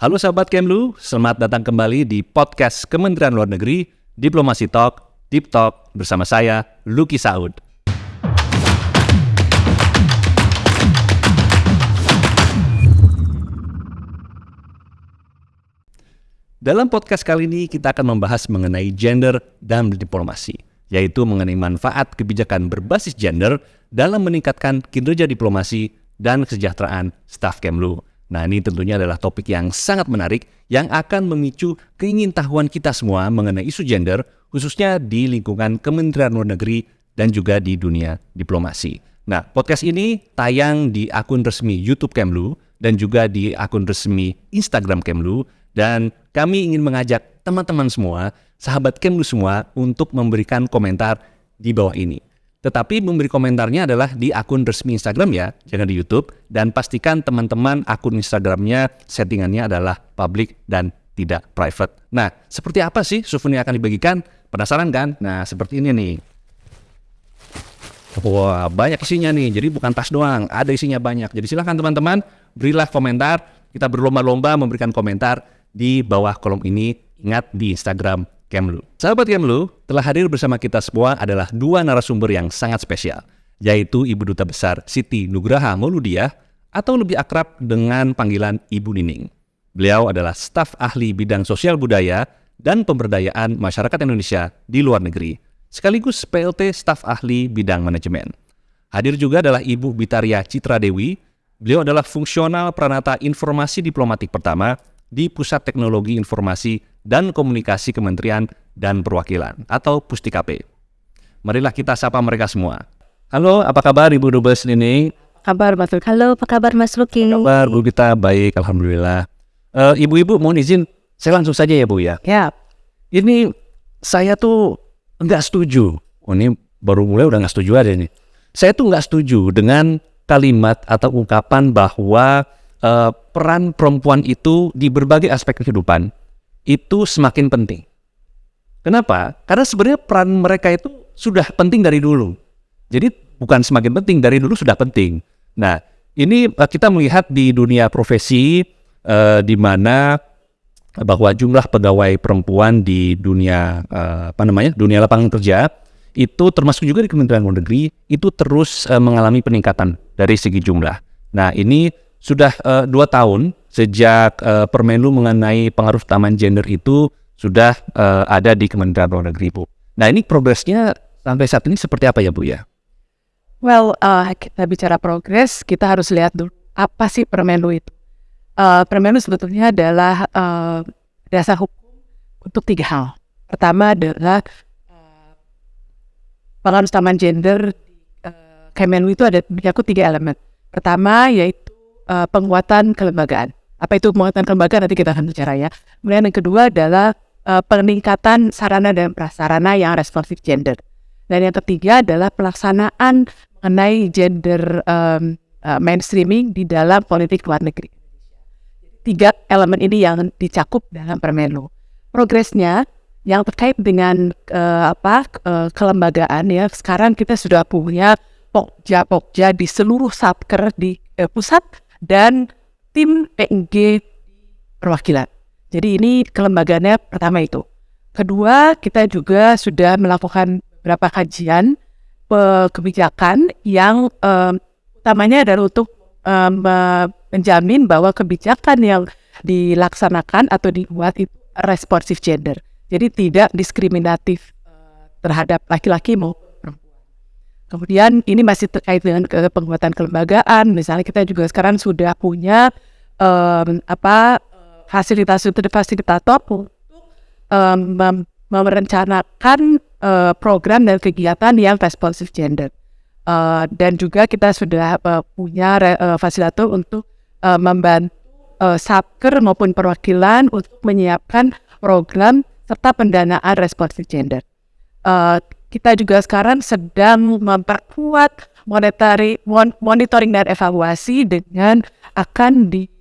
Halo sahabat Kemlu, selamat datang kembali di podcast Kementerian Luar Negeri, Diplomasi Talk, Deep Talk bersama saya, Luki Saud. Dalam podcast kali ini kita akan membahas mengenai gender dan diplomasi, yaitu mengenai manfaat kebijakan berbasis gender dalam meningkatkan kinerja diplomasi dan kesejahteraan staf Kemlu. Nah, ini tentunya adalah topik yang sangat menarik yang akan memicu keingintahuan kita semua mengenai isu gender, khususnya di lingkungan Kementerian Luar Negeri dan juga di dunia diplomasi. Nah, podcast ini tayang di akun resmi YouTube Kemlu dan juga di akun resmi Instagram Kemlu dan kami ingin mengajak teman-teman semua, sahabat Kemlu semua untuk memberikan komentar di bawah ini. Tetapi memberi komentarnya adalah di akun resmi Instagram ya, jangan di YouTube. Dan pastikan teman-teman akun Instagramnya settingannya adalah public dan tidak private. Nah, seperti apa sih souvenir yang akan dibagikan? Penasaran kan? Nah, seperti ini nih. Wah, banyak isinya nih. Jadi bukan tas doang, ada isinya banyak. Jadi silahkan teman-teman, berilah komentar. Kita berlomba-lomba memberikan komentar di bawah kolom ini. Ingat di Instagram Kemlu. Sahabat Kemlu, telah hadir bersama kita semua adalah dua narasumber yang sangat spesial, yaitu Ibu Duta Besar Siti Nugraha Mauludiah atau lebih akrab dengan panggilan Ibu Nining. Beliau adalah staf ahli bidang sosial budaya dan pemberdayaan masyarakat Indonesia di luar negeri, sekaligus PLT staf ahli bidang manajemen. Hadir juga adalah Ibu Bitaria Citra Dewi. Beliau adalah fungsional peranata informasi diplomatik pertama di Pusat Teknologi Informasi dan Komunikasi Kementerian dan Perwakilan atau Pustikape. Marilah kita sapa mereka semua. Halo, apa kabar Ibu Dubes ini? Kabar Mas Luki. Halo, apa kabar Mas Luki? Kabar Bu kita baik, alhamdulillah. Uh, Ibu-ibu mohon izin, saya langsung saja ya Bu ya. Ya. Ini saya tuh nggak setuju. Oh ini baru mulai udah nggak setuju aja nih. Saya tuh nggak setuju dengan kalimat atau ungkapan bahwa uh, peran perempuan itu di berbagai aspek kehidupan itu semakin penting. Kenapa? Karena sebenarnya peran mereka itu sudah penting dari dulu. Jadi bukan semakin penting, dari dulu sudah penting. Nah, ini eh, kita melihat di dunia profesi eh, di mana bahwa jumlah pegawai perempuan di dunia eh, apa namanya dunia lapangan kerja itu termasuk juga di Kementerian Luar Negeri itu terus eh, mengalami peningkatan dari segi jumlah. Nah ini sudah uh, dua tahun sejak uh, Permenlu mengenai pengaruh taman gender itu sudah uh, ada di Kementerian Luar Negeri, Bu. Nah, ini progresnya sampai saat ini seperti apa ya, Bu ya? Well, uh, kita bicara progres, kita harus lihat dulu apa sih Permenlu itu. Uh, Permenlu sebetulnya adalah uh, dasar hukum untuk tiga hal. Pertama adalah uh, pengaruh taman gender Kemenlu itu ada menyangkut tiga elemen. Pertama yaitu uh, penguatan kelembagaan. Apa itu penguatan kelembagaan nanti kita akan bicara ya. Kemudian yang kedua adalah uh, peningkatan sarana dan prasarana yang responsif gender. Dan yang ketiga adalah pelaksanaan mengenai gender um, uh, mainstreaming di dalam politik luar negeri. Tiga elemen ini yang dicakup dalam Permenlu. Progresnya yang terkait dengan uh, apa uh, kelembagaan ya sekarang kita sudah punya pokja-pokja di seluruh satker di uh, pusat dan tim PNG perwakilan. Jadi ini kelembagaannya pertama itu. Kedua, kita juga sudah melakukan beberapa kajian kebijakan yang um, utamanya adalah untuk um, menjamin bahwa kebijakan yang dilaksanakan atau dibuat itu responsif gender. Jadi tidak diskriminatif uh, terhadap laki-laki maupun Kemudian ini masih terkait dengan penguatan kelembagaan. Misalnya kita juga sekarang sudah punya um, apa fasilitator fasilitator untuk um, merencanakan uh, program dan kegiatan yang responsif gender. Uh, dan juga kita sudah uh, punya uh, fasilitator untuk uh, membantu uh, satker maupun perwakilan untuk menyiapkan program serta pendanaan responsif gender. Uh, kita juga sekarang sedang memperkuat monetary monitoring dan evaluasi dengan akan diadakannya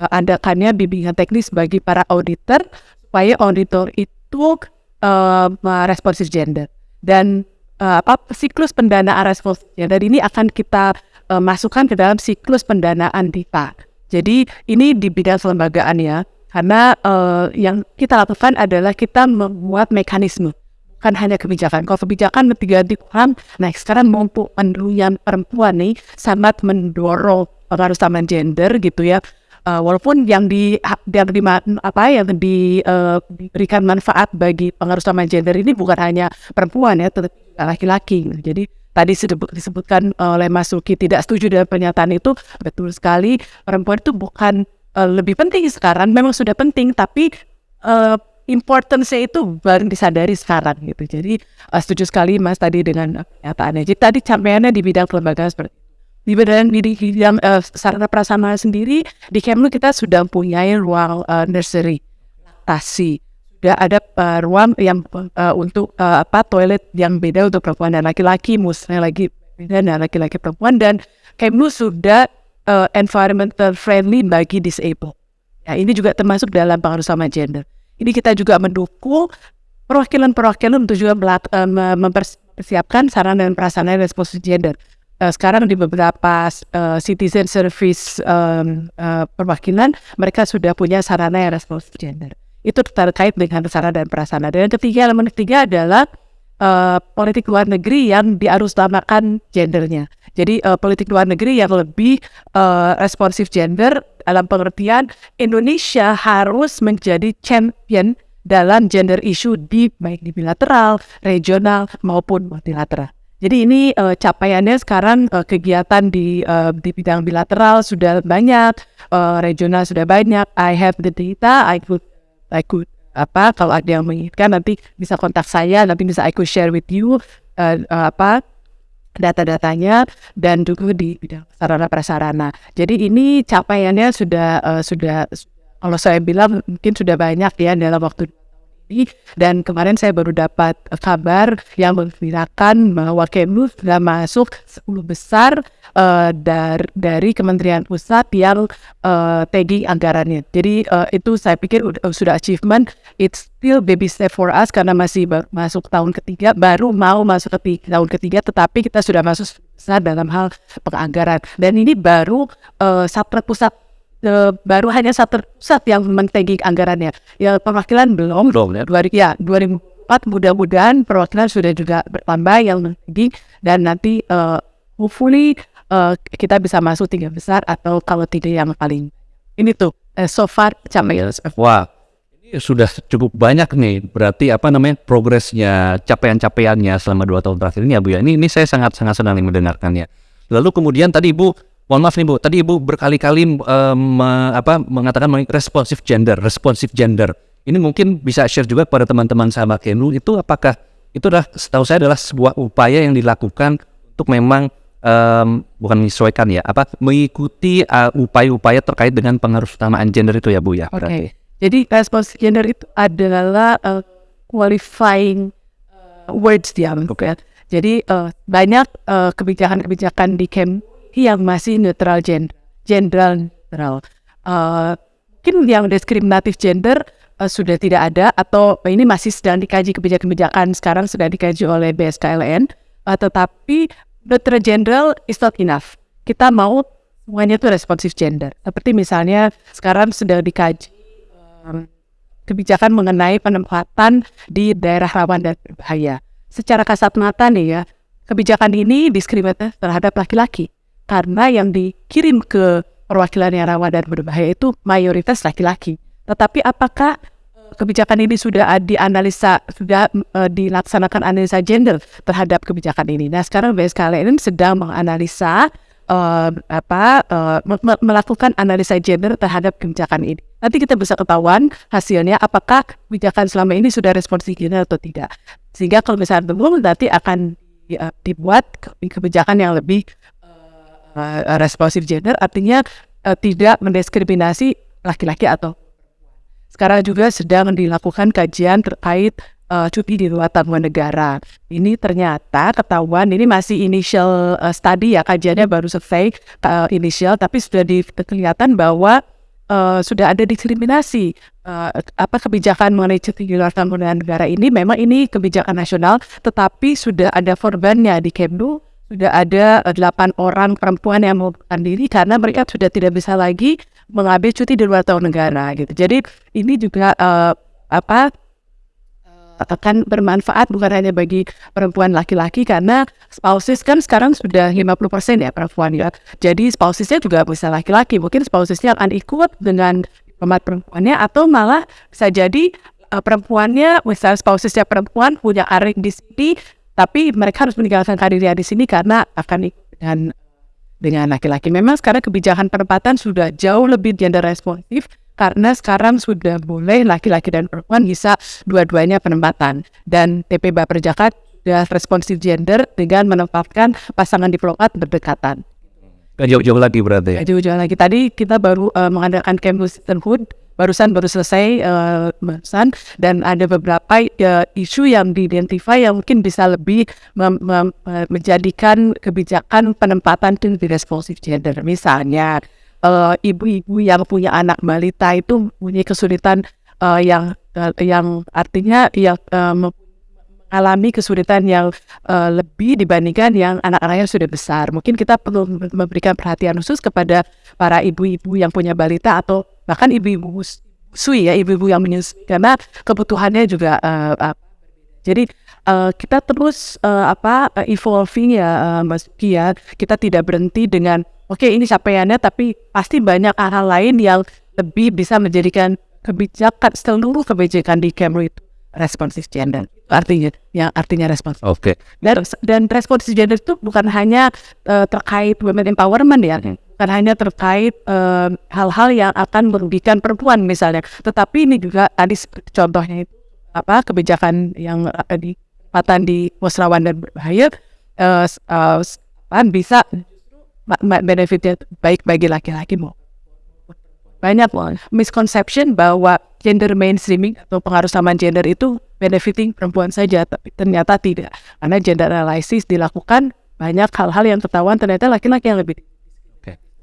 uh, bimbingan teknis bagi para auditor supaya auditor itu uh, responsif gender dan uh, apa siklus pendanaan responsif gender ini akan kita uh, masukkan ke dalam siklus pendanaan DIPA. Jadi ini di bidang kelembagaan ya. Karena uh, yang kita lakukan adalah kita membuat mekanisme, bukan hanya kebijakan. Kalau kebijakan diganti orang, nah sekarang mumpuk yang perempuan nih sangat mendorong pengaruh sama gender gitu ya. Uh, walaupun yang di yang di apa yang di, uh, diberikan manfaat bagi pengaruh sama gender ini bukan hanya perempuan ya, tetapi laki-laki. Jadi tadi disebut, disebutkan oleh Mas Suki tidak setuju dengan pernyataan itu. Betul sekali perempuan itu bukan uh, lebih penting sekarang memang sudah penting tapi uh, importance-nya itu baru disadari sekarang gitu. Jadi uh, setuju sekali Mas tadi dengan pernyataannya. Jadi tadi campaiannya di bidang kelembagaan seperti di bidang di bidang uh, sarana prasarana sendiri di Kemlu kita sudah punya ruang uh, nursery laktasi sudah ada uh, ruang yang uh, untuk uh, apa toilet yang beda untuk perempuan dan laki-laki, musnya lagi beda dan laki-laki perempuan dan Kemlu sudah uh, environmental friendly bagi disabled. Ya, ini juga termasuk dalam pengaruh sama gender. Ini kita juga mendukung perwakilan-perwakilan untuk juga uh, mempersiapkan sarana dan prasarana responsif gender. Uh, sekarang di beberapa uh, citizen service um, uh, perwakilan mereka sudah punya sarana yang responsif gender itu terkait dengan sarana dan prasarana. Dan yang ketiga, elemen ketiga adalah uh, politik luar negeri yang diarusutamakan gendernya. Jadi uh, politik luar negeri yang lebih uh, responsif gender dalam pengertian Indonesia harus menjadi champion dalam gender issue di baik di bilateral, regional maupun multilateral. Jadi ini uh, capaiannya sekarang uh, kegiatan di uh, di bidang bilateral sudah banyak, uh, regional sudah banyak. I have the data, I could I could apa kalau ada yang menginginkan nanti bisa kontak saya nanti bisa I could share with you uh, uh, apa data-datanya dan juga di bidang sarana prasarana. Jadi ini capaiannya sudah uh, sudah kalau saya bilang mungkin sudah banyak ya dalam waktu dan kemarin saya baru dapat kabar yang mengembirakan bahwa Kemlu sudah masuk 10 besar uh, dar, dari Kementerian Pusat yang uh, tagging anggarannya. Jadi uh, itu saya pikir uh, sudah achievement. It's still baby step for us karena masih masuk tahun ketiga, baru mau masuk ke tahun ketiga, tetapi kita sudah masuk besar dalam hal penganggaran. Dan ini baru uh, Pusat Uh, baru hanya satu pusat yang mentegi anggarannya. Ya perwakilan belum. Belum ya. Dua, ya 2004 mudah-mudahan perwakilan sudah juga bertambah yang mentegi dan nanti uh, hopefully uh, kita bisa masuk tiga besar atau kalau tidak yang paling ini tuh uh, so far capaian. Wah, ini sudah cukup banyak nih. Berarti apa namanya progresnya, capaian-capaiannya selama dua tahun terakhir ini ya Bu ya. Ini ini saya sangat sangat senang mendengarkannya. Lalu kemudian tadi Ibu Mohon maaf nih Bu, tadi Ibu berkali-kali um, apa mengatakan responsif gender, responsif gender. Ini mungkin bisa share juga kepada teman-teman sahabat Kenu itu apakah itu adalah setahu saya adalah sebuah upaya yang dilakukan untuk memang um, bukan menyesuaikan ya, apa mengikuti uh, upaya-upaya terkait dengan pengaruh utamaan gender itu ya Bu ya. Oke. Okay. Jadi responsif gender itu adalah uh, qualifying uh, words dia. Okay. Jadi uh, banyak uh, kebijakan-kebijakan di Kem yang masih netral gender, general netral. Uh, mungkin yang diskriminatif gender uh, sudah tidak ada atau ini masih sedang dikaji kebijakan-kebijakan sekarang sudah dikaji oleh BSKLN, uh, tetapi neutral general is not enough. Kita mau semuanya itu responsif gender. Seperti misalnya sekarang sedang dikaji um, kebijakan mengenai penempatan di daerah rawan dan berbahaya. Secara kasat mata nih ya, kebijakan ini diskriminatif terhadap laki-laki karena yang dikirim ke perwakilan yang rawan dan berbahaya itu mayoritas laki-laki. Tetapi apakah eh, kebijakan ini sudah dianalisa, sudah uh, dilaksanakan analisa gender terhadap kebijakan ini? Nah, sekarang BSKLN sedang menganalisa uh, apa uh, melakukan analisa gender terhadap kebijakan ini. Nanti kita bisa ketahuan hasilnya apakah kebijakan selama ini sudah responsif gender atau tidak. Sehingga kalau misalnya belum nanti akan dibuat kebijakan yang lebih uh, responsif gender artinya uh, tidak mendiskriminasi laki-laki atau sekarang juga sedang dilakukan kajian terkait uh, cuti di luar tanggungan negara. Ini ternyata ketahuan ini masih initial uh, study ya kajiannya baru selesai uh, initial tapi sudah kelihatan bahwa uh, sudah ada diskriminasi. Uh, apa kebijakan mengenai cuti di luar tanggungan negara ini? Memang ini kebijakan nasional tetapi sudah ada korbannya di Kemlu sudah ada eh, delapan orang perempuan yang mengundurkan diri karena mereka sudah tidak bisa lagi mengambil cuti di luar tahun negara gitu. Jadi ini juga uh, apa akan bermanfaat bukan hanya bagi perempuan laki-laki karena spouses kan sekarang sudah 50% ya perempuan ya. Jadi spousesnya juga bisa laki-laki. Mungkin spousesnya akan ikut dengan diplomat perempuannya atau malah bisa jadi uh, perempuannya misalnya spousesnya perempuan punya karir di sini tapi mereka harus meninggalkan karirnya di sini karena akan dengan dengan laki-laki. Memang sekarang kebijakan penempatan sudah jauh lebih gender responsif karena sekarang sudah boleh laki-laki dan perempuan bisa dua-duanya penempatan dan TP Baper Jakarta sudah responsif gender dengan menempatkan pasangan diplomat berdekatan. Gak jauh-jauh lagi berarti ya? Jauh-jauh lagi. Tadi kita baru uh, mengadakan camp sisterhood barusan baru selesai uh, barusan dan ada beberapa uh, isu yang diidentify yang mungkin bisa lebih mem mem menjadikan kebijakan penempatan di responsif gender misalnya Eh, ibu-ibu uh, yang punya anak balita itu punya kesulitan uh, yang uh, yang artinya yang uh, mengalami kesulitan yang uh, lebih dibandingkan yang anak-anaknya sudah besar. Mungkin kita perlu memberikan perhatian khusus kepada para ibu-ibu yang punya balita atau bahkan ibu-ibu sui ya, ibu-ibu yang menyusui karena kebutuhannya juga uh, uh, jadi uh, kita terus uh, apa evolving ya uh, Mas Kia. Kita tidak berhenti dengan oke okay, ini capaiannya tapi pasti banyak hal-hal lain yang lebih bisa menjadikan kebijakan seluruh kebijakan di Kemlu itu responsif gender artinya yang artinya responsif. Oke. Okay. Dan dan responsif gender itu bukan hanya uh, terkait women empowerment ya, hmm. Bukan hanya terkait hal-hal uh, yang akan merugikan perempuan misalnya, tetapi ini juga tadi contohnya itu apa kebijakan yang uh, di di musrawan dan berbahaya uh, uh, bisa benefitnya baik bagi laki-laki mau banyak misconception bahwa gender mainstreaming atau pengaruh sama gender itu benefiting perempuan saja tapi ternyata tidak karena gender analysis dilakukan banyak hal-hal yang ketahuan ternyata laki-laki yang lebih.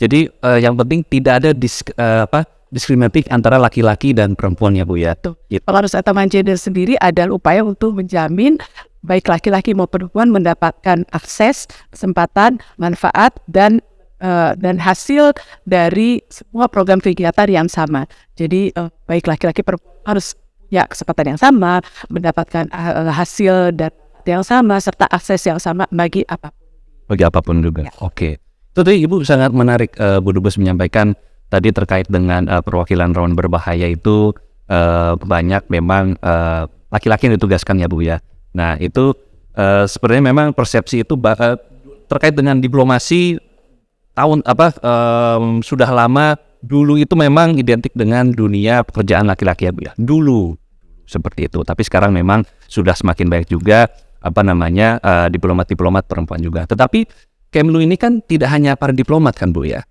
Jadi uh, yang penting tidak ada disk, uh, apa diskriminatif antara laki-laki dan perempuan ya Bu ya. Tuh. Gitu. Pengaruh utama gender sendiri adalah upaya untuk menjamin baik laki-laki maupun perempuan mendapatkan akses, kesempatan, manfaat dan uh, dan hasil dari semua program kegiatan yang sama. Jadi uh, baik laki-laki perempuan harus ya kesempatan yang sama, mendapatkan uh, hasil dan yang sama serta akses yang sama bagi apa pun. Bagi apa pun juga. Ya. Oke. Okay. Itu tadi Ibu sangat menarik uh, Bu Dubes menyampaikan tadi terkait dengan uh, perwakilan rawan berbahaya itu uh, banyak memang laki-laki uh, yang ditugaskan ya Bu ya. Nah itu uh, sebenarnya memang persepsi itu uh, terkait dengan diplomasi tahun apa um, sudah lama dulu itu memang identik dengan dunia pekerjaan laki-laki ya Bu ya. Dulu seperti itu. Tapi sekarang memang sudah semakin baik juga apa namanya diplomat-diplomat uh, perempuan juga. Tetapi Kemlu ini kan tidak hanya para diplomat kan Bu ya.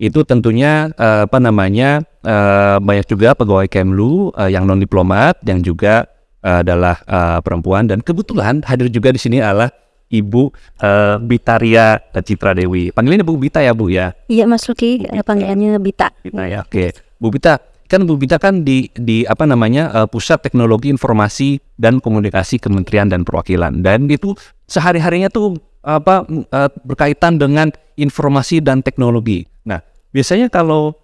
Itu tentunya uh, apa namanya uh, banyak juga pegawai Kemlu uh, yang non diplomat yang juga uh, adalah uh, perempuan dan kebetulan hadir juga di sini adalah Ibu uh, Bitaria Citra Dewi. Panggilannya Bu Bita ya Bu ya? Iya Mas Luki, panggilannya Bita. Bita ya, oke. Okay. Bu Bita, kan Bu Bita kan di di apa namanya uh, Pusat Teknologi Informasi dan Komunikasi Kementerian dan Perwakilan dan itu sehari-harinya tuh apa uh, berkaitan dengan informasi dan teknologi. Nah, biasanya kalau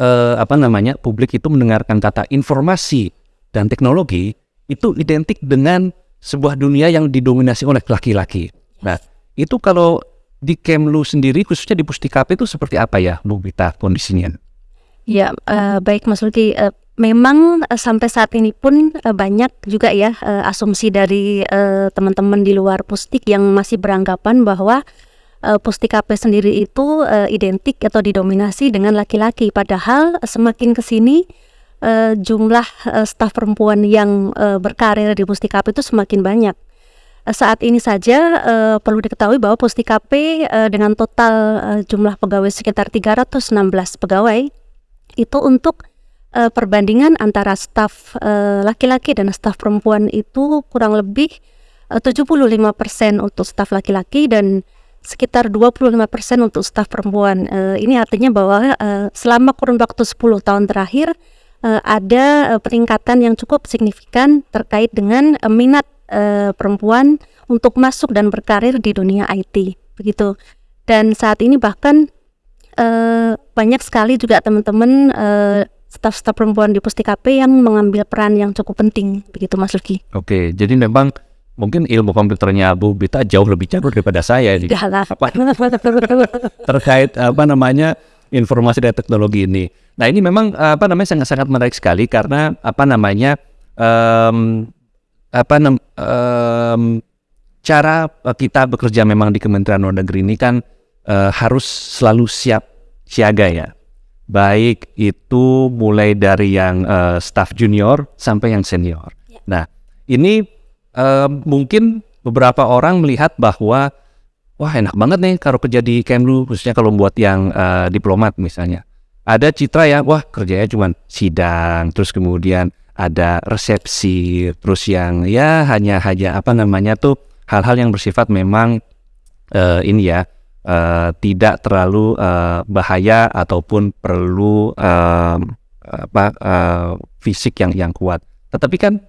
uh, apa namanya publik itu mendengarkan kata informasi dan teknologi itu identik dengan sebuah dunia yang didominasi oleh laki-laki. Nah, itu kalau di Kemlu sendiri khususnya di Pustikap itu seperti apa ya Bu Bita kondisinya? Ya, uh, baik Mas Luki. Uh, memang uh, sampai saat ini pun uh, banyak juga ya uh, asumsi dari teman-teman di luar Pustik yang masih beranggapan bahwa uh, Pustikape sendiri itu uh, identik atau didominasi dengan laki-laki. Padahal semakin ke sini uh, jumlah uh, staf perempuan yang uh, berkarir di Pustikape itu semakin banyak. Saat ini saja uh, perlu diketahui bahwa Pustikape uh, dengan total uh, jumlah pegawai sekitar 316 pegawai itu untuk uh, perbandingan antara staf laki-laki uh, dan staf perempuan itu kurang lebih uh, 75% untuk staf laki-laki dan sekitar 25% untuk staf perempuan. Uh, ini artinya bahwa uh, selama kurun waktu 10 tahun terakhir uh, ada uh, peningkatan yang cukup signifikan terkait dengan uh, minat uh, perempuan untuk masuk dan berkarir di dunia IT. begitu. Dan saat ini bahkan eh, banyak sekali juga teman-teman eh, staf-staf perempuan di Pustikape yang mengambil peran yang cukup penting begitu Mas Luki. Oke, jadi memang mungkin ilmu komputernya Bu Bita jauh lebih jago daripada saya ini. Apa terkait apa namanya informasi dan teknologi ini. Nah ini memang apa namanya sangat-sangat menarik sekali karena apa namanya em, apa nam- em, cara kita bekerja memang di Kementerian Luar Negeri ini kan eh, harus selalu siap siaga ya. Baik itu mulai dari yang eh, staff junior sampai yang senior. Ya. Nah ini eh, mungkin beberapa orang melihat bahwa wah enak banget nih kalau kerja di Kemlu khususnya kalau buat yang eh, diplomat misalnya. Ada citra ya, wah kerjanya cuma sidang, terus kemudian ada resepsi, terus yang ya hanya hanya apa namanya tuh hal-hal yang bersifat memang eh, ini ya eh, tidak terlalu eh, bahaya ataupun perlu em, apa eh, fisik yang yang kuat. Tetapi kan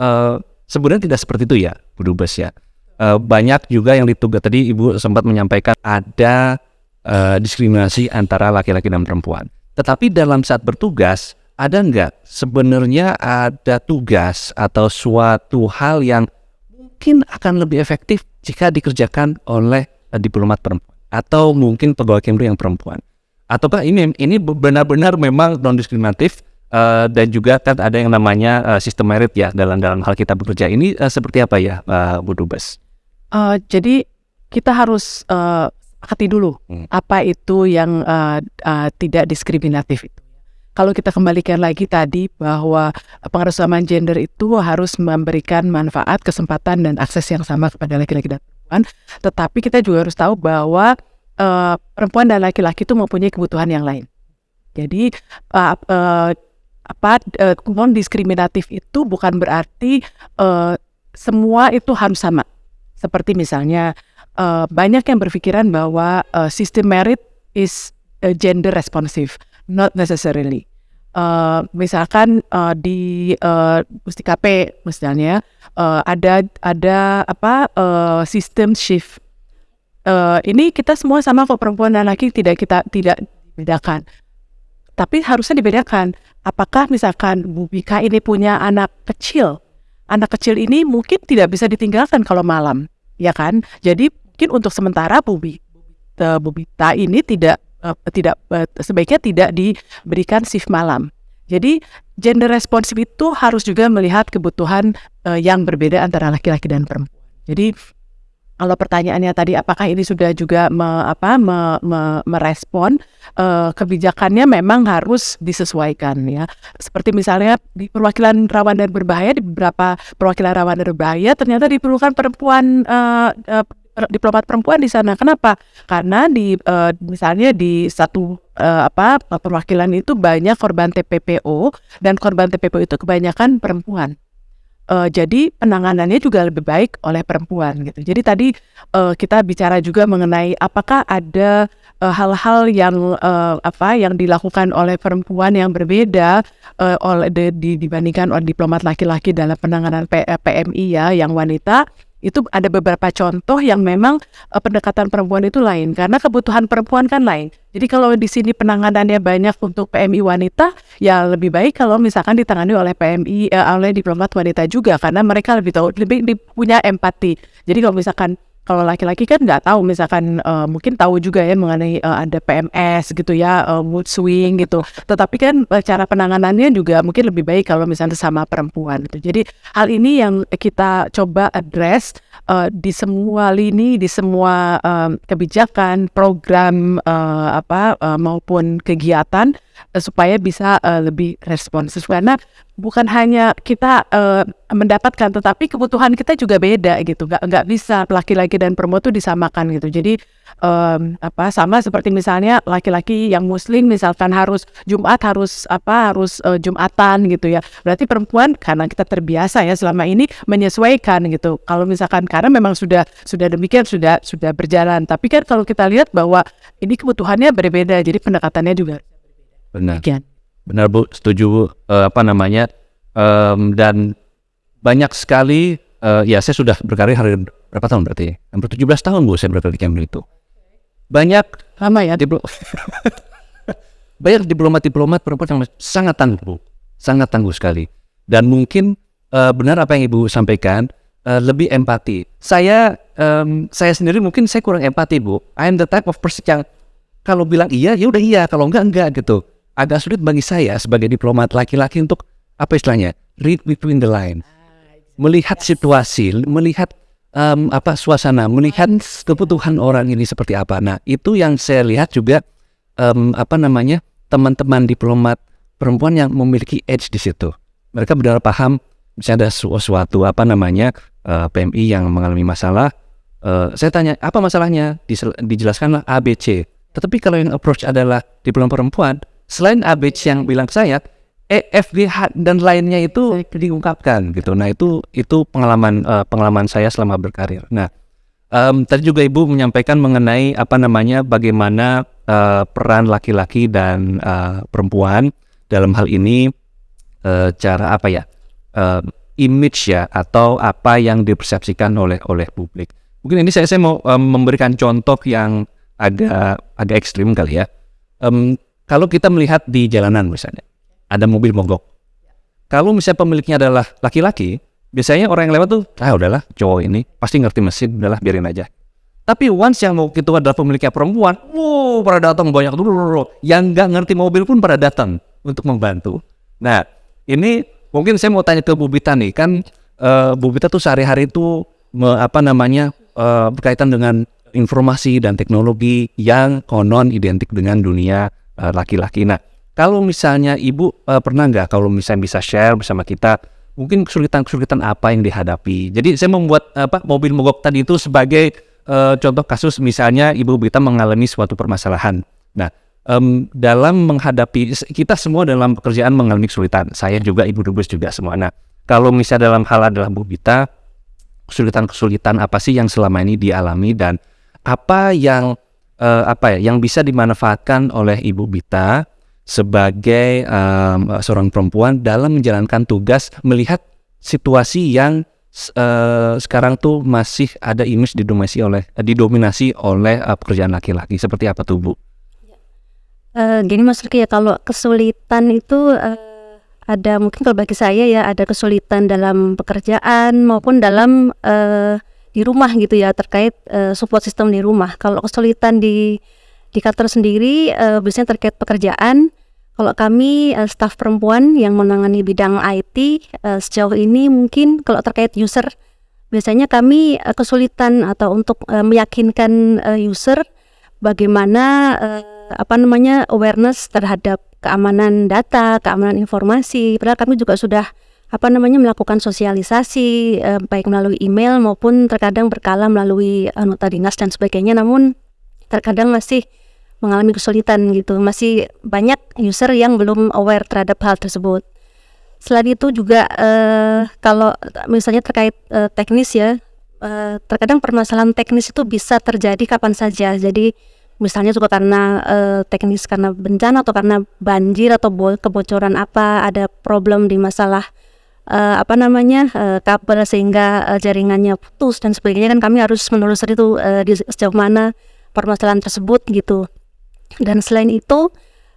eh, sebenarnya tidak seperti itu ya, Bu Dubes ya. Eh, banyak juga yang ditugas tadi Ibu sempat menyampaikan ada eh, diskriminasi antara laki-laki dan perempuan. Tetapi dalam saat bertugas ada nggak sebenarnya ada tugas atau suatu hal yang mungkin akan lebih efektif jika dikerjakan oleh eh, diplomat perempuan atau mungkin pegawai Kemlu yang perempuan. Ataukah ini ini benar-benar memang non diskriminatif eh, dan juga kan ada yang namanya eh, sistem merit ya dalam dalam hal kita bekerja ini eh, seperti apa ya eh, Bu Dubes? Eh, jadi kita harus sepakati dulu Hmm. apa itu yang eh, eh, tidak diskriminatif itu. Kalau kita kembalikan lagi tadi bahwa pengerusamaan gender itu harus memberikan manfaat, kesempatan dan akses yang sama kepada laki-laki dan perempuan. Tetapi kita juga harus tahu bahwa eh, perempuan dan laki-laki itu mempunyai kebutuhan yang lain. Jadi eh, eh, apa eh, non diskriminatif itu bukan berarti eh, semua itu harus sama. Seperti misalnya eh, banyak yang berpikiran bahwa eh, sistem merit is gender responsive, not necessarily. Eh, misalkan eh, di eh, Pustikape misalnya eh, ada ada apa eh, sistem shift. Eh, ini kita semua sama kok perempuan dan laki tidak kita tidak bedakan. Tapi harusnya dibedakan. Apakah misalkan Bu Bika ini punya anak kecil? Anak kecil ini mungkin tidak bisa ditinggalkan kalau malam, ya kan? Jadi mungkin untuk sementara Bu, Bi- eh, Bu ini tidak eh, tidak eh, sebaiknya tidak diberikan shift malam. Jadi gender responsif itu harus juga melihat kebutuhan eh, yang berbeda antara laki-laki dan perempuan. Jadi kalau pertanyaannya tadi apakah ini sudah juga me- apa me- me- merespon eh, kebijakannya memang harus disesuaikan ya. Seperti misalnya di perwakilan rawan dan berbahaya di beberapa perwakilan rawan dan berbahaya ternyata diperlukan perempuan eh, per- diplomat perempuan di sana. Kenapa? Karena di eh, misalnya di satu eh, apa perwakilan itu banyak korban TPPO dan korban TPPO itu kebanyakan perempuan. Eh, jadi penanganannya juga lebih baik oleh perempuan gitu. Jadi tadi eh, kita bicara juga mengenai apakah ada hal-hal yang eh, apa yang dilakukan oleh perempuan yang berbeda eh, oleh di- di- dibandingkan oleh diplomat laki-laki dalam penanganan P- PMI ya yang wanita itu ada beberapa contoh yang memang eh, pendekatan perempuan itu lain karena kebutuhan perempuan kan lain. Jadi kalau di sini penanganannya banyak untuk PMI wanita, ya lebih baik kalau misalkan ditangani oleh PMI eh, oleh diplomat wanita juga karena mereka lebih tahu lebih punya empati. Jadi kalau misalkan kalau laki-laki kan nggak tahu misalkan eh, mungkin tahu juga ya mengenai eh, ada PMS gitu ya eh, mood swing gitu. Tetapi kan cara penanganannya juga mungkin lebih baik kalau misalnya sama perempuan gitu. Jadi hal ini yang kita coba address eh, di semua lini, di semua eh, kebijakan, program eh, apa eh, maupun kegiatan eh, supaya bisa eh, lebih responsif karena bukan hanya kita eh, mendapatkan tetapi kebutuhan kita juga beda gitu. Nggak nggak bisa laki-laki dan perempuan itu disamakan gitu. Jadi em, apa sama seperti misalnya laki-laki yang muslim misalkan harus Jumat harus apa harus eh, Jumatan gitu ya. Berarti perempuan karena kita terbiasa ya selama ini menyesuaikan gitu. Kalau misalkan karena memang sudah sudah demikian sudah sudah berjalan. Tapi kan kalau kita lihat bahwa ini kebutuhannya berbeda jadi pendekatannya juga Benar. demikian Benar Bu, setuju Bu. Eh, apa namanya? Em, dan banyak sekali eh, ya saya sudah berkarir hari- berapa tahun berarti? Hampir 17 tahun Bu saya berada di Kemlu itu. Banyak Lama ya. diplo banyak diplomat-diplomat perempuan yang sangat tangguh. Sangat tangguh sekali. Dan mungkin eh, benar apa yang Ibu sampaikan, eh, lebih empati. Saya em, saya sendiri mungkin saya kurang empati, Bu. I am the type of person yang kalau bilang iya, ya udah iya, kalau enggak enggak gitu. Agak sulit bagi saya sebagai diplomat laki-laki untuk apa istilahnya? Read between the lines. Melihat situasi, melihat em, apa suasana, melihat kebutuhan orang ini seperti apa. Nah, itu yang saya lihat juga em, apa namanya teman-teman diplomat perempuan yang memiliki edge di situ. Mereka benar paham misalnya ada su- suatu apa namanya eh, PMI yang mengalami masalah. eh, saya tanya apa masalahnya? Disel- dijelaskanlah ABC. Tetapi kalau yang approach adalah diplomat perempuan, selain ABC yang bilang ke saya, E, F, G, H dan lainnya itu diungkapkan gitu. Nah itu itu pengalaman eh, pengalaman saya selama berkarir. Nah Em, tadi juga Ibu menyampaikan mengenai apa namanya bagaimana eh, peran laki-laki dan eh, perempuan dalam hal ini eh, cara apa ya eh, image ya atau apa yang dipersepsikan oleh oleh publik. Mungkin ini saya saya mau em, memberikan contoh yang agak agak ekstrim kali ya. Em, kalau kita melihat di jalanan misalnya ada mobil mogok. Kalau misalnya pemiliknya adalah laki-laki, biasanya orang yang lewat tuh, ah udahlah cowok ini pasti ngerti mesin, udahlah biarin aja. Tapi once yang mau itu adalah pemiliknya perempuan, wow pada datang banyak tuh, yang nggak ngerti mobil pun pada datang untuk membantu. Nah ini mungkin saya mau tanya ke Bu Bita nih, kan eh, Bu Bita tuh sehari-hari itu me- apa namanya eh, berkaitan dengan informasi dan teknologi yang konon identik dengan dunia laki-laki. Nah kalau misalnya Ibu eh, pernah nggak kalau misalnya bisa share bersama kita mungkin kesulitan-kesulitan apa yang dihadapi. Jadi saya membuat apa mobil mogok tadi itu sebagai eh, contoh kasus misalnya Ibu Bita mengalami suatu permasalahan. Nah, em, dalam menghadapi kita semua dalam pekerjaan mengalami kesulitan. Saya juga Ibu Dubes juga semua. Nah, kalau misalnya dalam hal adalah Bu Bita kesulitan-kesulitan apa sih yang selama ini dialami dan apa yang eh, apa ya yang bisa dimanfaatkan oleh Ibu Bita sebagai em, seorang perempuan dalam menjalankan tugas melihat situasi yang eh, sekarang tuh masih ada image didominasi oleh eh, didominasi oleh eh, pekerjaan laki-laki seperti apa tuh Bu? Eh, gini Mas Riki ya kalau kesulitan itu eh, ada mungkin kalau bagi saya ya ada kesulitan dalam pekerjaan maupun dalam eh, di rumah gitu ya terkait eh, support system di rumah. Kalau kesulitan di di kantor sendiri eh, biasanya terkait pekerjaan. Kalau kami eh, staf perempuan yang menangani bidang IT eh, sejauh ini mungkin kalau terkait user biasanya kami eh, kesulitan atau untuk eh, meyakinkan eh, user bagaimana eh, apa namanya awareness terhadap keamanan data, keamanan informasi. Padahal kami juga sudah apa namanya melakukan sosialisasi eh, baik melalui email maupun terkadang berkala melalui eh, nota dinas dan sebagainya. Namun terkadang masih mengalami kesulitan gitu. Masih banyak user yang belum aware terhadap hal tersebut. Selain itu juga eh, kalau misalnya terkait eh, teknis ya, eh, terkadang permasalahan teknis itu bisa terjadi kapan saja. Jadi misalnya juga karena eh, teknis karena bencana atau karena banjir atau bo- kebocoran apa, ada problem di masalah eh, apa namanya eh, kabel sehingga eh, jaringannya putus dan sebagainya kan kami harus menelusuri itu eh, di sejauh mana permasalahan tersebut gitu. Dan selain itu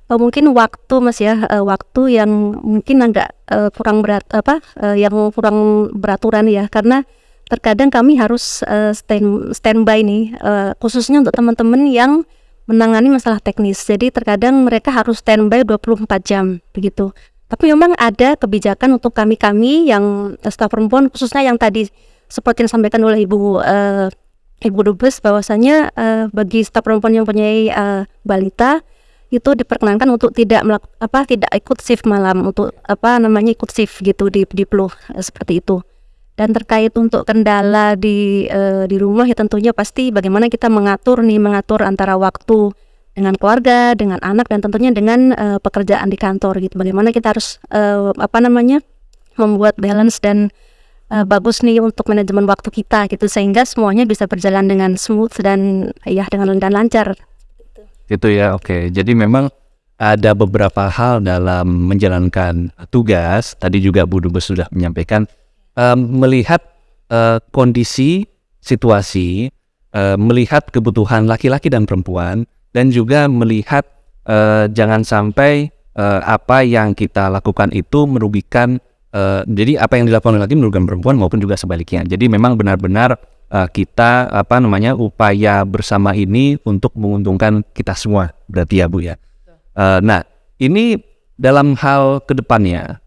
eh, mungkin waktu mas ya eh, waktu yang mungkin agak eh, kurang berat apa eh, yang kurang beraturan ya karena terkadang kami harus eh, stand standby nih eh, khususnya untuk teman-teman yang menangani masalah teknis jadi terkadang mereka harus standby 24 jam begitu tapi memang ada kebijakan untuk kami-kami yang eh, staf perempuan khususnya yang tadi seperti yang disampaikan oleh ibu eh, ibu dubes bahwasanya eh, bagi staf perempuan yang punya balita itu diperkenankan untuk tidak melak- apa tidak ikut shift malam untuk apa namanya ikut shift gitu di di Pluh, eh, seperti itu. Dan terkait untuk kendala di eh, di rumah ya tentunya pasti bagaimana kita mengatur nih mengatur antara waktu dengan keluarga, dengan anak dan tentunya dengan eh, pekerjaan di kantor gitu. Bagaimana kita harus eh, apa namanya membuat balance dan eh, bagus nih untuk manajemen waktu kita gitu sehingga semuanya bisa berjalan dengan smooth dan ya dengan dan lancar. Itu ya, oke. Jadi memang ada beberapa hal dalam menjalankan tugas. Tadi juga Bu Dubes sudah menyampaikan em, melihat eh, kondisi situasi melihat kebutuhan laki-laki dan perempuan dan juga melihat eh, jangan sampai eh, apa yang kita lakukan itu merugikan eh, jadi apa yang dilakukan laki merugikan perempuan maupun juga sebaliknya. Jadi memang benar-benar eh, kita apa namanya upaya bersama ini untuk menguntungkan kita semua berarti ya Bu ya. Eh, nah ini dalam hal ke depannya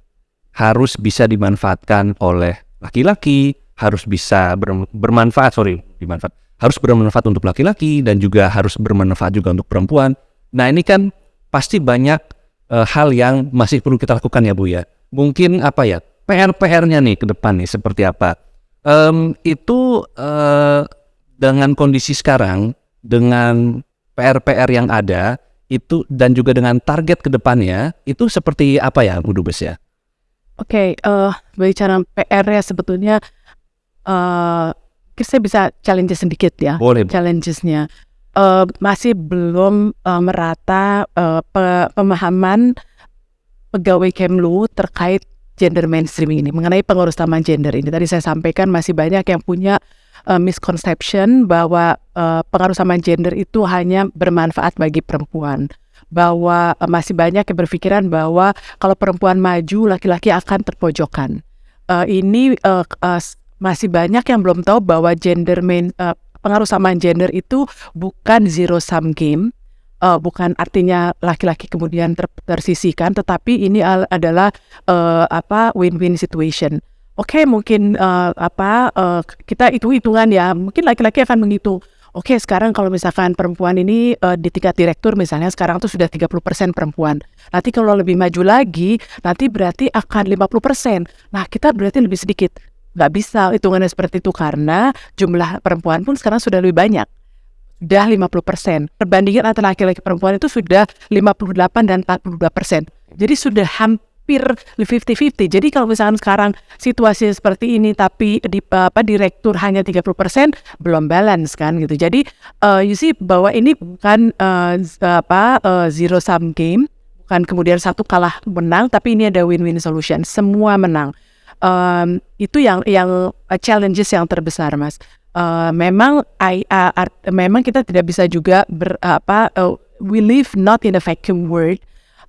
harus bisa dimanfaatkan oleh laki-laki, harus bisa ber- bermanfaat sorry dimanfaat harus bermanfaat untuk laki-laki dan juga harus bermanfaat juga untuk perempuan. Nah ini kan pasti banyak eh, hal yang masih perlu kita lakukan ya Bu ya. Mungkin apa ya PR-PR-nya nih ke depan nih seperti apa? Em, itu eh, dengan kondisi sekarang dengan PR-PR yang ada itu dan juga dengan target ke depannya itu seperti apa ya Bu Dubes ya? Oke, eh bicara PR ya sebetulnya eh saya bisa challenge sedikit ya. Boleh. Challengesnya Eh masih belum eh, merata eh, pe- pemahaman pegawai Kemlu terkait gender mainstreaming ini mengenai pengurus taman gender ini. Tadi saya sampaikan masih banyak yang punya eh, misconception bahwa eh, pengaruh taman gender itu hanya bermanfaat bagi perempuan bahwa eh, masih banyak yang berpikiran bahwa kalau perempuan maju laki-laki akan terpojokan. Eh, ini eh, s- masih banyak yang belum tahu bahwa gender main eh, pengaruh samaan gender itu bukan zero sum game. Eh, bukan artinya laki-laki kemudian ter- tersisihkan, tetapi ini al- adalah eh, apa win-win situation. Oke, mungkin eh, apa eh, kita hitung hitungan ya. Mungkin laki-laki akan menghitung. Oke, sekarang kalau misalkan perempuan ini eh, di tingkat direktur misalnya sekarang tuh sudah 30% perempuan. Nanti kalau lebih maju lagi, nanti berarti akan 50%. Nah, kita berarti lebih sedikit. Nggak bisa hitungannya seperti itu karena jumlah perempuan pun sekarang sudah lebih banyak. Sudah 50%. Perbandingan antara laki-laki perempuan itu sudah 58 dan 42%. Jadi sudah hampir 50-50. Jadi kalau misalkan sekarang situasi seperti ini tapi di apa direktur hanya 30% belum balance kan gitu. Jadi eh, you see bahwa ini bukan z- apa eh, zero sum game, bukan kemudian satu kalah menang tapi ini ada win-win solution. Semua menang. Em, itu yang yang eh, challenges yang terbesar, Mas. Eh, memang I, uh, art- memang kita tidak bisa juga ber, apa eh, we live not in a vacuum world.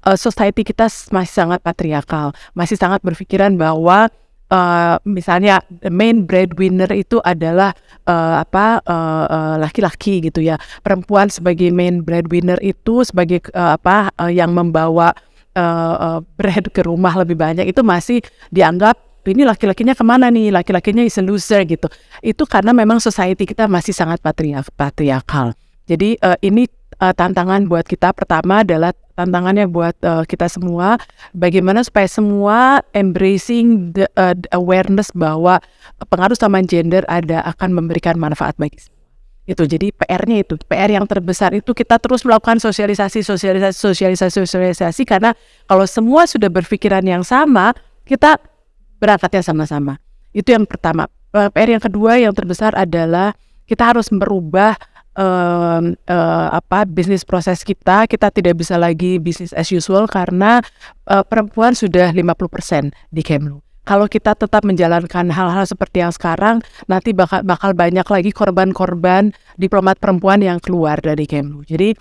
Eh, society kita masih sangat patriarkal, masih sangat berpikiran bahwa eh, misalnya the main breadwinner itu adalah eh, apa eh, eh, laki-laki gitu ya. Perempuan sebagai main breadwinner itu sebagai eh, apa eh, yang membawa eh, eh, bread ke rumah lebih banyak itu masih dianggap ini laki-lakinya ke mana nih? Laki-lakinya is a loser gitu. Itu karena memang society kita masih sangat patriark patriarkal. Jadi eh, ini eh, tantangan buat kita pertama adalah tantangannya buat eh, kita semua. Bagaimana supaya semua embracing the, the awareness bahwa pengaruh taman gender ada akan memberikan manfaat bagi itu jadi PR-nya itu. PR yang terbesar itu kita terus melakukan sosialisasi sosialisasi sosialisasi sosialisasi. Karena kalau semua sudah berpikiran yang sama kita berangkatnya sama-sama. Itu yang pertama. Eh, PR yang kedua yang terbesar adalah kita harus merubah em, eh, apa bisnis proses kita. Kita tidak bisa lagi bisnis as usual karena eh, perempuan sudah 50% di Kemlu. Kalau kita tetap menjalankan hal-hal seperti yang sekarang, nanti bakal bakal banyak lagi korban-korban diplomat perempuan yang keluar dari Kemlu. Jadi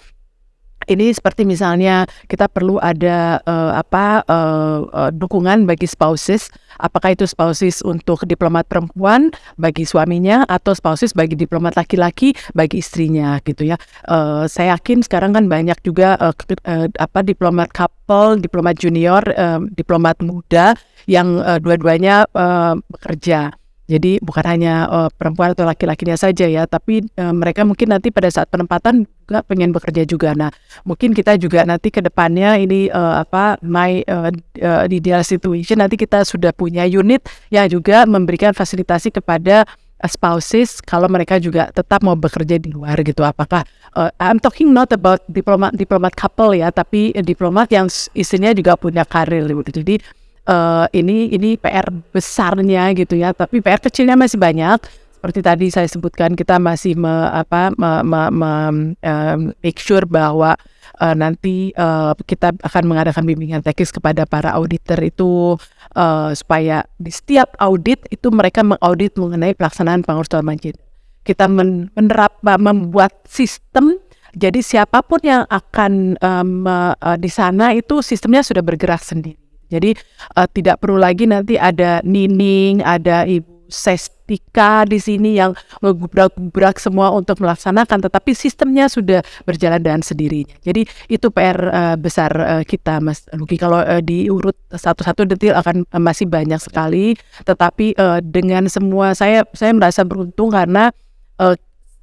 ini seperti misalnya kita perlu ada eh, apa eh, eh, dukungan bagi spouses, apakah itu spouses untuk diplomat perempuan bagi suaminya atau spouses bagi diplomat laki-laki bagi istrinya gitu ya. Eh, saya yakin sekarang kan banyak juga ke- eh, apa diplomat couple, diplomat junior, eh, diplomat muda yang eh, dua-duanya eh, bekerja. Jadi bukan hanya eh, perempuan atau laki-lakinya saja ya, tapi eh, mereka mungkin nanti pada saat penempatan juga pengen bekerja juga. Nah, mungkin kita juga nanti ke depannya ini eh, apa my eh, eh, ideal situation nanti kita sudah punya unit yang juga memberikan fasilitasi kepada spouses kalau mereka juga tetap mau bekerja di luar gitu. Apakah eh, I'm talking not about diplomat diplomat couple ya, tapi diplomat yang istrinya juga punya karir gitu. Jadi eh, ini ini PR besarnya gitu ya, tapi PR kecilnya masih banyak. Seperti tadi saya sebutkan kita masih me, apa me, me, me- em, make sure bahwa eh, nanti eh, kita akan mengadakan bimbingan teknis kepada para auditor itu eh, supaya di setiap audit itu mereka mengaudit mengenai pelaksanaan pengurusan banjir. kita men- menerap membuat sistem jadi siapa pun yang akan um, uh, di sana itu sistemnya sudah bergerak sendiri. Jadi uh, tidak perlu lagi nanti ada nining, ada ibu Sestika di sini yang menggubrak-gubrak semua untuk melaksanakan, tetapi sistemnya sudah berjalan dengan sendirinya. Jadi itu PR uh, besar uh, kita, Mas Luki. Kalau uh, diurut satu-satu detail akan uh, masih banyak sekali, tetapi uh, dengan semua saya saya merasa beruntung karena uh,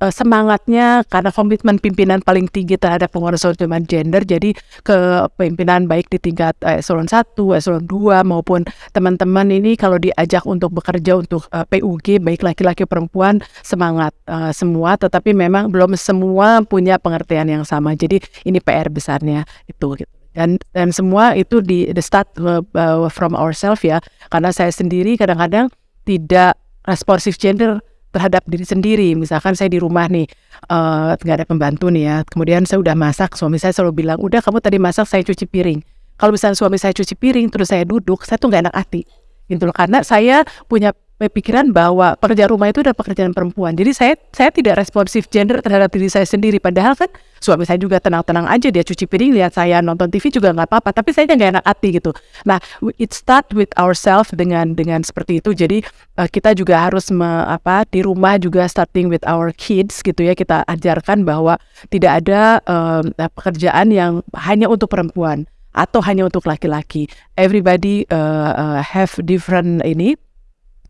uh, semangatnya karena komitmen pimpinan paling tinggi terhadap pengurusan gender. Jadi ke pimpinan baik di tingkat uh, eselon 1, eselon 2 maupun teman-teman ini kalau diajak untuk bekerja untuk uh, PUG baik laki-laki perempuan semangat uh, semua. Tetapi memang belum semua punya pengertian yang sama. Jadi ini PR besarnya itu gitu. Dan dan semua itu di the start uh, from ourselves ya. Karena saya sendiri kadang-kadang tidak responsif gender terhadap diri sendiri. Misalkan saya di rumah nih, uh, nggak ada pembantu nih ya. Kemudian saya udah masak, suami saya selalu bilang, udah kamu tadi masak, saya cuci piring. Kalau misalnya suami saya cuci piring, terus saya duduk, saya tuh nggak enak hati. Gitu loh. Karena saya punya pikiran bahwa pekerja rumah itu adalah pekerjaan perempuan. Jadi saya saya tidak responsif gender terhadap diri saya sendiri. Padahal kan suami saya juga tenang-tenang aja dia cuci piring lihat saya nonton TV juga nggak apa-apa. Tapi saya nggak enak hati gitu. Nah, it start with ourselves dengan dengan seperti itu. Jadi uh, kita juga harus me, apa di rumah juga starting with our kids gitu ya kita ajarkan bahwa tidak ada uh, pekerjaan yang hanya untuk perempuan atau hanya untuk laki-laki. Everybody uh, uh, have different ini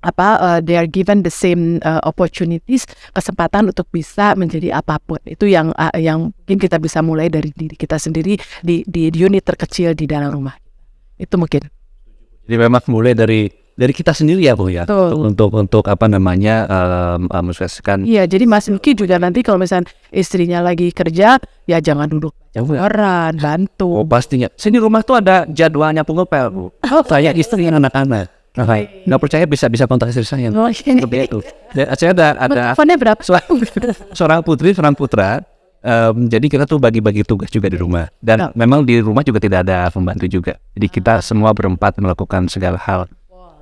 apa uh, they are given the same uh, opportunities kesempatan untuk bisa menjadi apa pun. Itu yang uh, yang mungkin kita bisa mulai dari diri kita sendiri di di unit terkecil di dalam rumah. Itu mungkin. Jadi memang mulai dari dari kita sendiri ya bu ya? Betul. untuk untuk apa namanya um, um, iya jadi Mas Nuki juga nanti kalau misalnya istrinya lagi kerja ya jangan duduk orang bantu. Oh pastinya. Sini rumah tuh ada jadwalnya pengepel bu. Oh. Saya istri anak-anak Oke, nggak percaya bisa bisa kontak istri saya. Oh, ini. Seperti itu. Saya ada ada Teleponnya berapa? seorang putri, seorang putra. Um, jadi kita tuh bagi-bagi tugas juga di rumah. Dan Oh. memang di rumah juga tidak ada pembantu juga. Jadi kita semua berempat melakukan segala hal.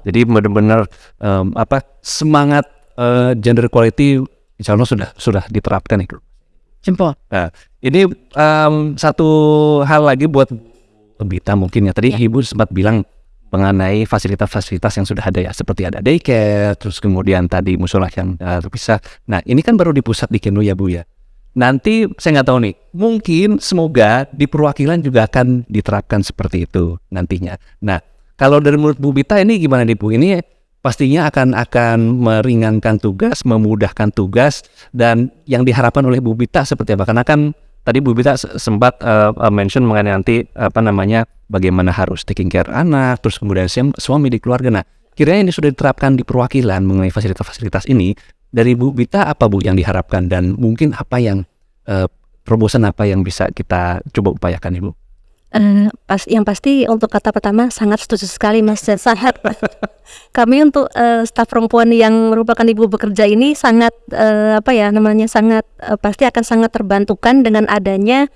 Jadi benar-benar um, apa semangat uh, gender equality insya Allah sudah sudah diterapkan itu. Jempol. Nah, ini um, satu hal lagi buat Bita mungkin ya. Tadi Ibu sempat bilang mengenai fasilitas-fasilitas yang sudah ada ya seperti ada daycare terus kemudian tadi musola yang uh, terpisah. Nah ini kan baru di pusat di Kenu ya Bu ya? Nanti saya nggak tahu nih mungkin semoga di perwakilan juga akan diterapkan seperti itu nantinya. Nah kalau dari menurut Bu Bita ini gimana nih Bu? Ini pastinya akan akan meringankan tugas memudahkan tugas dan yang diharapkan oleh Bu Bita seperti apa? Karena kan tadi Bu Bita sempat uh, mention mengenai nanti apa namanya bagaimana harus taking care anak, terus kemudian suami di keluarga. Nah, kiranya ini sudah diterapkan di perwakilan mengenai fasilitas-fasilitas ini. Dari Bu Bita apa Bu yang diharapkan dan mungkin apa yang uh, terobosan apa yang bisa kita coba upayakan Ibu? Uh, pas yang pasti untuk kata pertama sangat setuju sekali Mas dan sangat kami untuk uh, staf perempuan yang merupakan ibu bekerja ini sangat uh, apa ya namanya sangat uh, pasti akan sangat terbantukan dengan adanya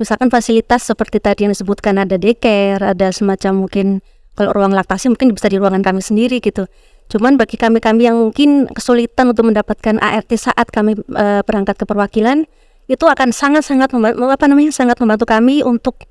misalkan fasilitas seperti tadi yang disebutkan ada daycare, ada semacam mungkin kalau ruang laktasi mungkin bisa di ruangan kami sendiri gitu. Cuman bagi kami-kami yang mungkin kesulitan untuk mendapatkan ART saat kami uh, berangkat ke perwakilan itu akan sangat-sangat apa namanya sangat membantu kami untuk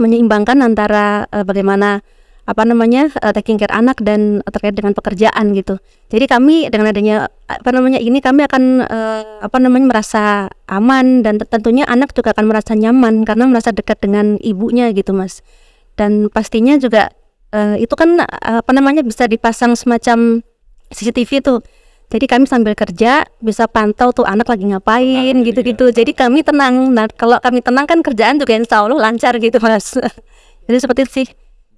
menyeimbangkan antara uh, bagaimana apa namanya uh, taking care anak dan terkait dengan pekerjaan gitu. Jadi kami dengan adanya apa namanya ini kami akan uh, apa namanya merasa aman dan tentunya anak juga akan merasa nyaman karena merasa dekat dengan ibunya gitu mas. Dan pastinya juga uh, itu kan uh, apa namanya bisa dipasang semacam CCTV tuh. Jadi kami sambil kerja bisa pantau tuh anak lagi ngapain gitu-gitu. Jadi kami tenang. Nah kalau kami tenang kan kerjaan juga insya Allah lancar gitu mas. Jadi seperti itu sih.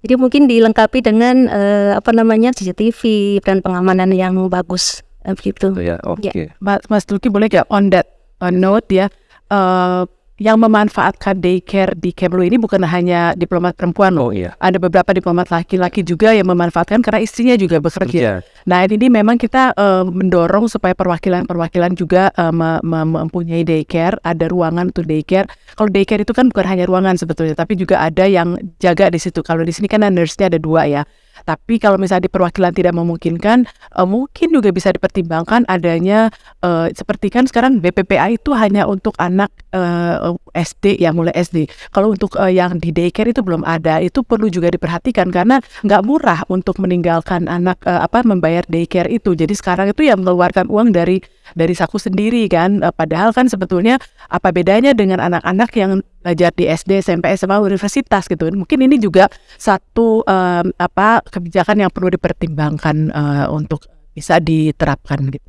Jadi mungkin dilengkapi dengan uh, apa namanya CCTV dan pengamanan yang bagus uh, begitu. Ya, oke. Okay. Mas, Mas Tulki boleh nggak on that uh, note ya, uh, yang memanfaatkan daycare di Kemlu ini bukan hanya diplomat perempuan loh. Oh iya. Ada beberapa diplomat laki-laki juga yang memanfaatkan karena istrinya juga bekerja. Kerja. Nah ini memang kita uh, mendorong supaya perwakilan-perwakilan juga uh, me- me- mempunyai daycare, ada ruangan untuk daycare. Kalau daycare itu kan bukan hanya ruangan sebetulnya, tapi juga ada yang jaga di situ. Kalau di sini kan nurse-nya ada dua ya. Tapi kalau misalnya di perwakilan tidak memungkinkan, uh, mungkin juga bisa dipertimbangkan adanya uh, seperti kan sekarang BPPA itu hanya untuk anak uh, SD ya mulai SD. Kalau untuk uh, yang di daycare itu belum ada, itu perlu juga diperhatikan karena nggak murah untuk meninggalkan anak uh, apa membayar daycare itu. Jadi sekarang itu ya mengeluarkan uang dari dari saku sendiri kan. Uh, padahal kan sebetulnya apa bedanya dengan anak-anak yang belajar di SD, SMP, SMA, universitas gitu. Mungkin ini juga satu um, apa kebijakan yang perlu dipertimbangkan uh, untuk bisa diterapkan gitu.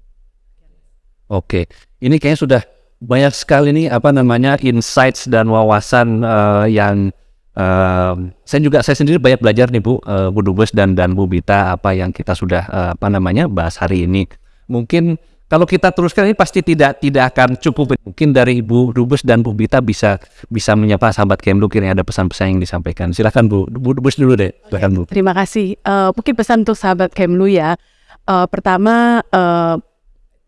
Oke, ini kayaknya sudah banyak sekali nih apa namanya insights dan wawasan uh, yang uh, saya juga saya sendiri banyak belajar nih Bu uh, Bu Dubes dan dan Bu Bita apa yang kita sudah uh, apa namanya bahas hari ini. Mungkin kalau kita teruskan ini pasti tidak tidak akan cukup. Mungkin dari Ibu Dubes dan Bu Bita bisa bisa menyapa sahabat Kemlu kira ada pesan-pesan yang disampaikan. Silakan Bu, Bu Dubes dulu deh. Silakan Bu. Terima kasih. Uh, mungkin pesan untuk sahabat Kemlu ya. Uh, pertama uh,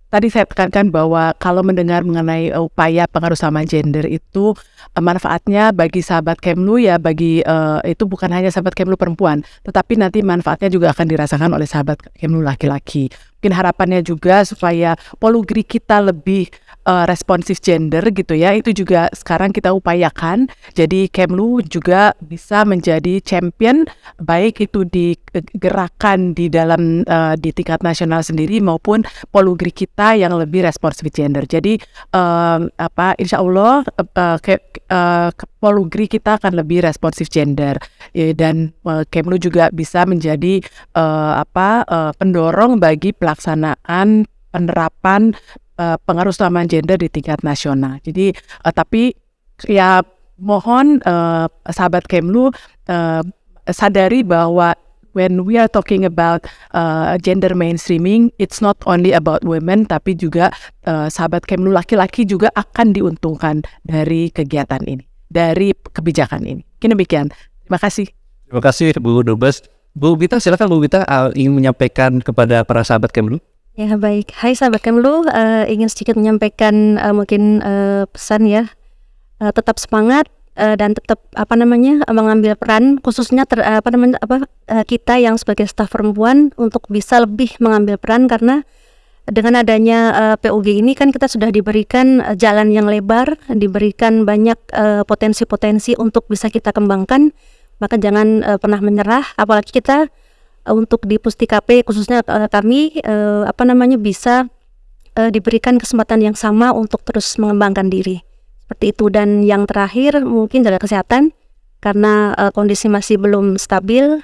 tadi saya tekankan bahwa kalau mendengar mengenai upaya pengaruh sama gender itu uh, manfaatnya bagi sahabat Kemlu ya bagi uh, itu bukan hanya sahabat Kemlu perempuan, tetapi nanti manfaatnya juga akan dirasakan oleh sahabat Kemlu laki-laki. Mungkin harapannya juga supaya polugri kita lebih uh, responsif gender gitu ya. Itu juga sekarang kita upayakan. Jadi Kemlu juga bisa menjadi champion baik itu di gerakan di dalam uh, di tingkat nasional sendiri maupun polugri kita yang lebih responsif gender. Jadi uh, apa insya Allah uh, ke, uh, polugri kita akan lebih responsif gender ya, dan uh, Kemlu juga bisa menjadi uh, apa uh, pendorong bagi pelaksanaan penerapan uh, pengaruh utama gender di tingkat nasional. Jadi uh, tapi ya mohon uh, sahabat Kemlu uh, sadari bahwa when we are talking about uh, gender mainstreaming, it's not only about women, tapi juga uh, sahabat Kemlu laki-laki juga akan diuntungkan dari kegiatan ini, dari kebijakan ini. Mungkin demikian. Terima kasih. Terima kasih Bu Dubes. Bu Bita, silakan Bu Bita uh, ingin menyampaikan kepada para sahabat Kemlu. Ya baik, Hai sahabat Kemlu, uh, ingin sedikit menyampaikan uh, mungkin uh, pesan ya, uh, tetap semangat uh, dan tetap apa namanya mengambil peran khususnya ter, apa namanya apa uh, kita yang sebagai staf perempuan untuk bisa lebih mengambil peran karena dengan adanya uh, PUG ini kan kita sudah diberikan jalan yang lebar, diberikan banyak potensi-potensi uh, untuk bisa kita kembangkan, maka jangan uh, pernah menyerah, apalagi kita untuk di Pustikap khususnya kami uh, apa namanya bisa uh, diberikan kesempatan yang sama untuk terus mengembangkan diri. Seperti itu. Dan yang terakhir mungkin jaga kesehatan karena kondisi masih belum stabil.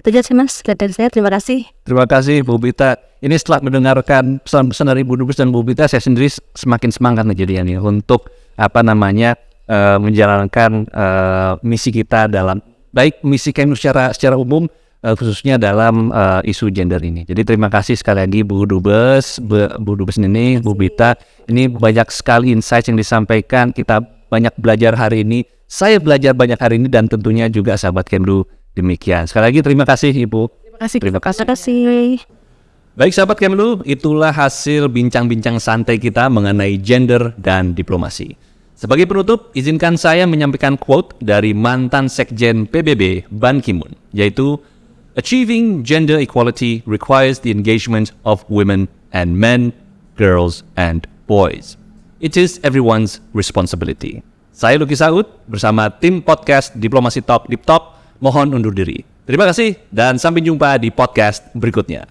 Itu aja sih mas dari saya. Terima kasih. Terima kasih Bu Bita. Ini setelah mendengarkan pesan-pesan dari Bu Dubes dan Bu Bita saya sendiri semakin semangat nih untuk apa namanya uh, menjalankan uh, misi kita dalam baik misi kami secara secara umum uh, khususnya dalam uh, isu gender ini. Jadi terima kasih sekali lagi Bu Dubes, Bu, Bu Dubes ini, Bu Bita. Ini banyak sekali insight yang disampaikan. Kita banyak belajar hari ini. Saya belajar banyak hari ini dan tentunya juga sahabat Kemlu demikian. Sekali lagi terima kasih Ibu. Terima kasih. Terima kasih. Terima kasih. Baik sahabat Kemlu, itulah hasil bincang-bincang santai kita mengenai gender dan diplomasi. Sebagai penutup, izinkan saya menyampaikan quote dari mantan Sekjen PBB Ban Ki-moon, yaitu Achieving gender equality requires the engagement of women and men, girls and boys. It is everyone's responsibility. Saya Luki Saud bersama tim podcast Diplomasi Talk Deep Talk mohon undur diri. Terima kasih dan sampai jumpa di podcast berikutnya.